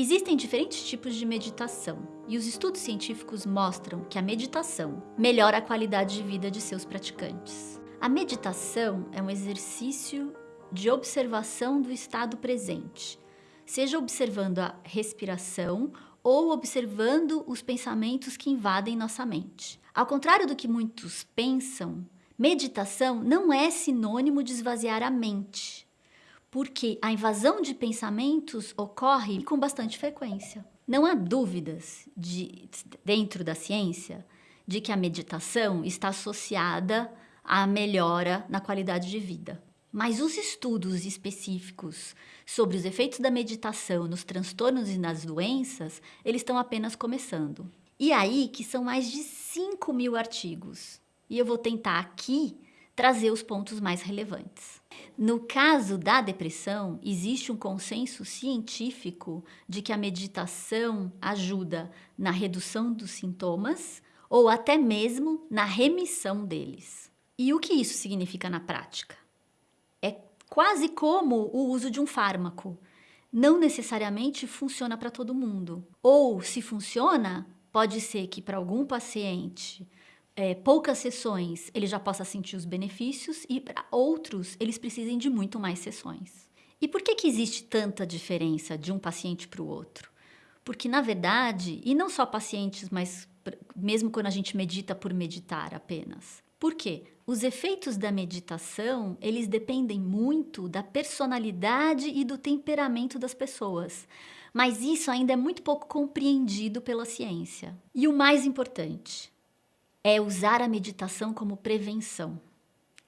Existem diferentes tipos de meditação e os estudos científicos mostram que a meditação melhora a qualidade de vida de seus praticantes. A meditação é um exercício de observação do estado presente, seja observando a respiração ou observando os pensamentos que invadem nossa mente. Ao contrário do que muitos pensam, meditação não é sinônimo de esvaziar a mente porque a invasão de pensamentos ocorre com bastante frequência. Não há dúvidas de, dentro da ciência de que a meditação está associada à melhora na qualidade de vida. Mas os estudos específicos sobre os efeitos da meditação nos transtornos e nas doenças, eles estão apenas começando. E aí que são mais de 5 mil artigos. E eu vou tentar aqui trazer os pontos mais relevantes. No caso da depressão, existe um consenso científico de que a meditação ajuda na redução dos sintomas ou até mesmo na remissão deles. E o que isso significa na prática? É quase como o uso de um fármaco. Não necessariamente funciona para todo mundo. Ou, se funciona, pode ser que para algum paciente é, poucas sessões ele já possa sentir os benefícios e para outros eles precisem de muito mais sessões. E por que, que existe tanta diferença de um paciente para o outro? Porque, na verdade, e não só pacientes, mas mesmo quando a gente medita por meditar apenas. Por quê? Os efeitos da meditação, eles dependem muito da personalidade e do temperamento das pessoas. Mas isso ainda é muito pouco compreendido pela ciência. E o mais importante, é usar a meditação como prevenção.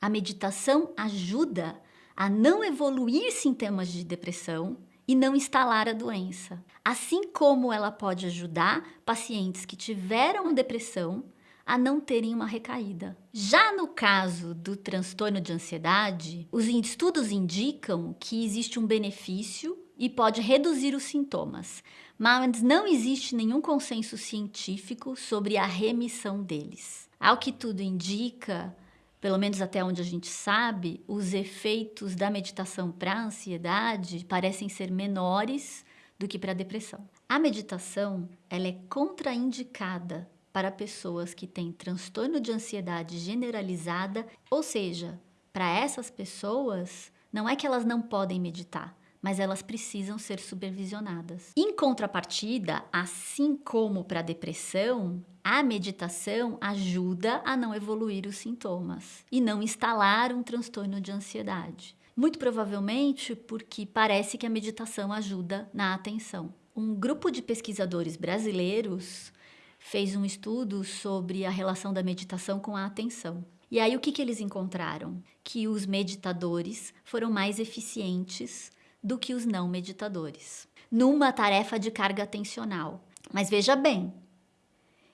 A meditação ajuda a não evoluir sintomas de depressão e não instalar a doença. Assim como ela pode ajudar pacientes que tiveram depressão a não terem uma recaída. Já no caso do transtorno de ansiedade, os estudos indicam que existe um benefício e pode reduzir os sintomas, mas não existe nenhum consenso científico sobre a remissão deles. Ao que tudo indica, pelo menos até onde a gente sabe, os efeitos da meditação para a ansiedade parecem ser menores do que para a depressão. A meditação ela é contraindicada para pessoas que têm transtorno de ansiedade generalizada, ou seja, para essas pessoas, não é que elas não podem meditar, mas elas precisam ser supervisionadas. Em contrapartida, assim como para a depressão, a meditação ajuda a não evoluir os sintomas e não instalar um transtorno de ansiedade. Muito provavelmente porque parece que a meditação ajuda na atenção. Um grupo de pesquisadores brasileiros fez um estudo sobre a relação da meditação com a atenção. E aí o que, que eles encontraram? Que os meditadores foram mais eficientes do que os não meditadores, numa tarefa de carga atencional. Mas veja bem,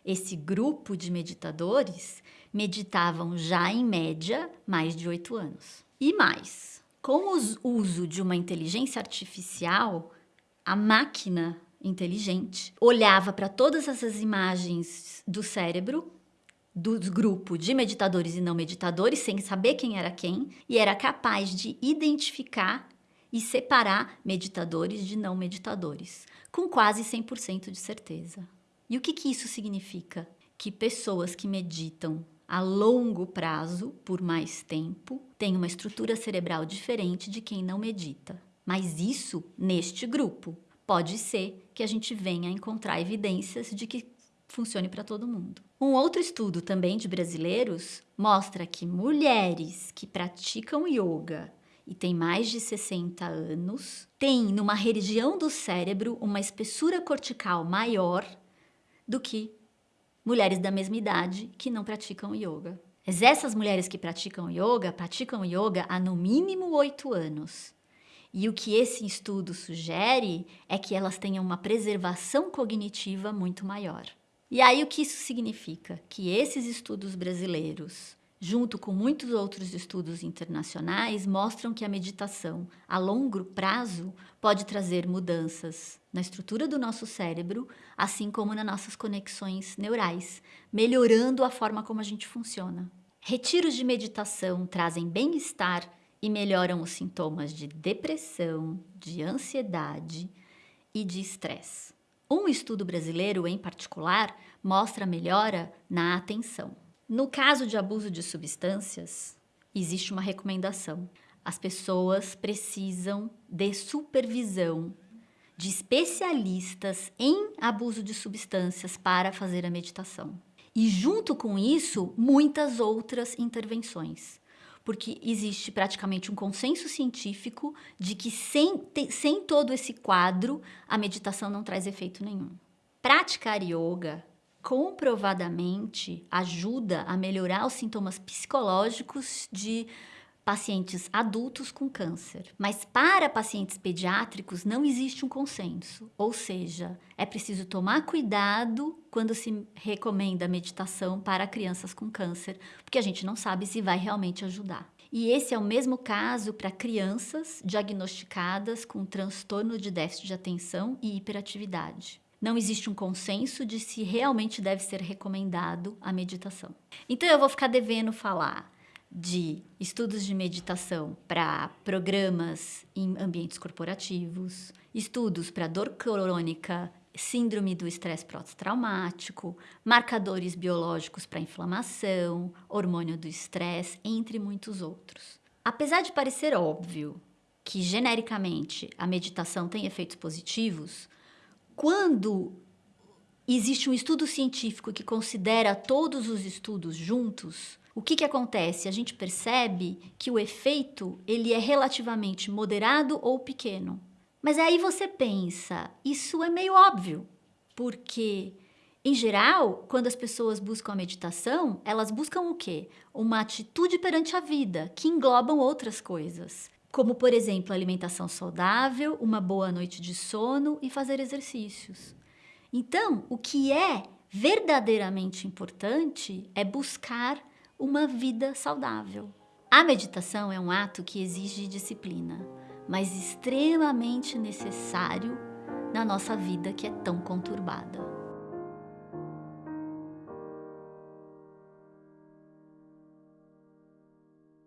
esse grupo de meditadores meditavam já em média mais de oito anos. E mais, com o uso de uma inteligência artificial, a máquina inteligente olhava para todas essas imagens do cérebro do grupo de meditadores e não meditadores, sem saber quem era quem, e era capaz de identificar e separar meditadores de não meditadores, com quase 100% de certeza. E o que, que isso significa? Que pessoas que meditam a longo prazo, por mais tempo, têm uma estrutura cerebral diferente de quem não medita. Mas isso neste grupo. Pode ser que a gente venha a encontrar evidências de que funcione para todo mundo. Um outro estudo também de brasileiros mostra que mulheres que praticam yoga e tem mais de 60 anos, tem numa região do cérebro uma espessura cortical maior do que mulheres da mesma idade que não praticam yoga. Mas essas mulheres que praticam yoga, praticam yoga há no mínimo 8 anos. E o que esse estudo sugere é que elas tenham uma preservação cognitiva muito maior. E aí o que isso significa? Que esses estudos brasileiros junto com muitos outros estudos internacionais, mostram que a meditação a longo prazo pode trazer mudanças na estrutura do nosso cérebro, assim como nas nossas conexões neurais, melhorando a forma como a gente funciona. Retiros de meditação trazem bem-estar e melhoram os sintomas de depressão, de ansiedade e de estresse. Um estudo brasileiro, em particular, mostra melhora na atenção. No caso de abuso de substâncias, existe uma recomendação. As pessoas precisam de supervisão de especialistas em abuso de substâncias para fazer a meditação. E junto com isso, muitas outras intervenções. Porque existe praticamente um consenso científico de que sem, sem todo esse quadro, a meditação não traz efeito nenhum. Praticar yoga comprovadamente ajuda a melhorar os sintomas psicológicos de pacientes adultos com câncer. Mas para pacientes pediátricos não existe um consenso, ou seja, é preciso tomar cuidado quando se recomenda meditação para crianças com câncer, porque a gente não sabe se vai realmente ajudar. E esse é o mesmo caso para crianças diagnosticadas com transtorno de déficit de atenção e hiperatividade. Não existe um consenso de se realmente deve ser recomendado a meditação. Então eu vou ficar devendo falar de estudos de meditação para programas em ambientes corporativos, estudos para dor crônica, síndrome do estresse pós-traumático, marcadores biológicos para inflamação, hormônio do estresse, entre muitos outros. Apesar de parecer óbvio que genericamente a meditação tem efeitos positivos, quando existe um estudo científico que considera todos os estudos juntos, o que, que acontece? A gente percebe que o efeito ele é relativamente moderado ou pequeno. Mas aí você pensa, isso é meio óbvio, porque em geral, quando as pessoas buscam a meditação, elas buscam o quê? Uma atitude perante a vida, que englobam outras coisas, como por exemplo, alimentação saudável, uma boa noite de sono e fazer exercícios. Então, o que é verdadeiramente importante é buscar uma vida saudável. A meditação é um ato que exige disciplina, mas extremamente necessário na nossa vida que é tão conturbada.